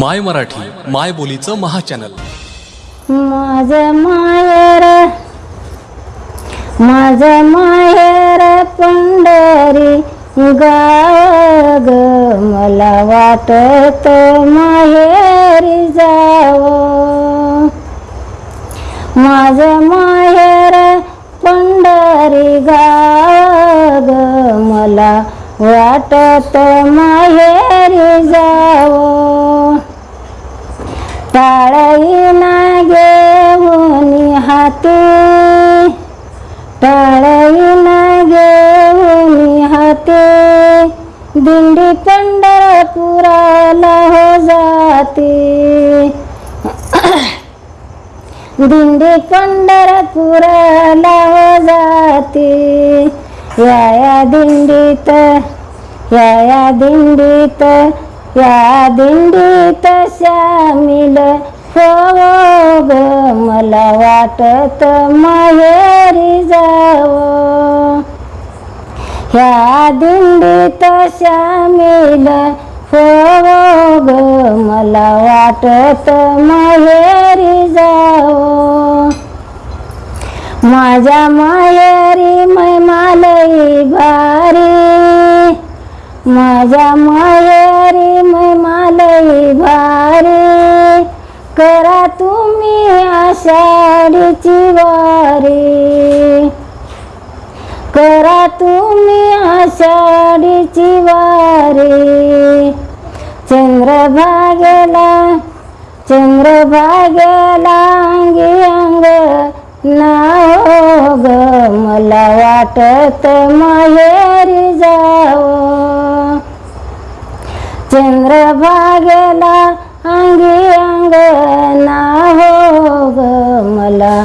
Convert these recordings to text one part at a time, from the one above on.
माय मराठी माय बोलीचं महाचॅनल. माझ माहेर माझ माहेर पंढरी गाव ग. मला वाटत माहेरी जाव. माझ माहेर पंढरी गाव ग. मला वाटत माहेरी जाव. टाळईना घेऊन हाती. टाळईना घेऊन हाती. दिंडी पंढरपुराला हो जाते. दिंडी पंढरपुराला हो जाते. या या दिंडीत या या दिंडीत या दिंडीत शामिल हो ग मला वाटत माहेरी जावं. ह्या दिंडीत शामिल हो ग मला वाटत माहेरी जावं. माझ्या माहेरी मैमालई भारी. माझ्या माहेरी मैमालई भारी करा तुम्ही आषाढीची वारी. करा तुम्ही आषाढीची वारी. चंद्रभागेला चंद्रभागेला अंगी अंग नाव ग मला वाटत माहेर भागेला अंगी अंग हो ग मला.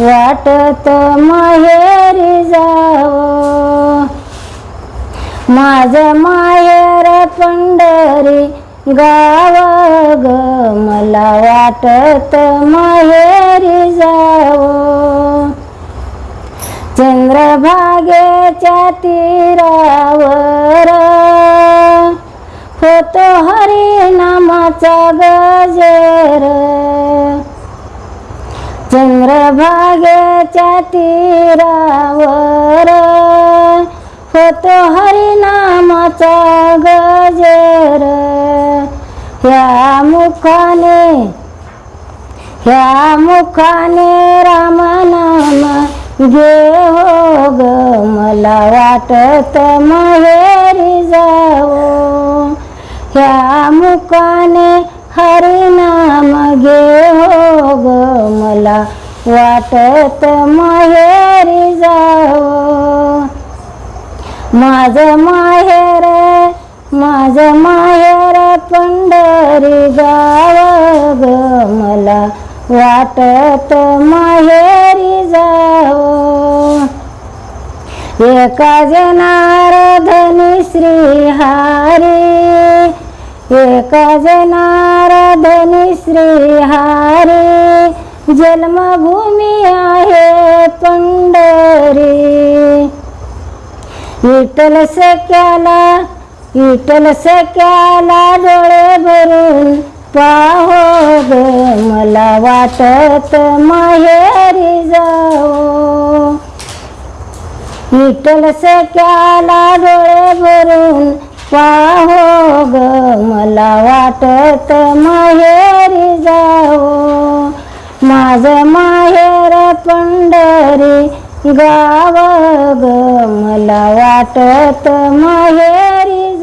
वाटत माहेरी जावं. माझ माहेर पंढरी गाव ग मला. वाटत माहेरी जावं. चंद्रभागेच्या तीरावर होतो हरिनामाचा गजेर. चंद्रभागेच्या तीरावर होतो हरिनामाचा गजेर. ह्या मुखाने ह्या मुखाने रामनाम घे हो ग. मला वाटत माहेरी जावो. ह्या मुकाने हरिनाम घे हो ग मला वाटत माहेरी जावं. माझ माहेर माझ माहेर पंढरी गाव ग मला वाटत माहेरी जावं. एका जनार धनी श्री हारी एका जनार श्री हारी. जन्मभूमी आहे पंढरी. विठ्ठल सख्याला विठ्ठल सख्याला डोळे भरून पाहो ग मला वाटत माहेरी जाओ विठ्ठल सख्याला डोळे भरून पाहो ग वाटत माहेरी जाओ माझ माहेर पंढरी गाव ग. मला वाटत माहेरी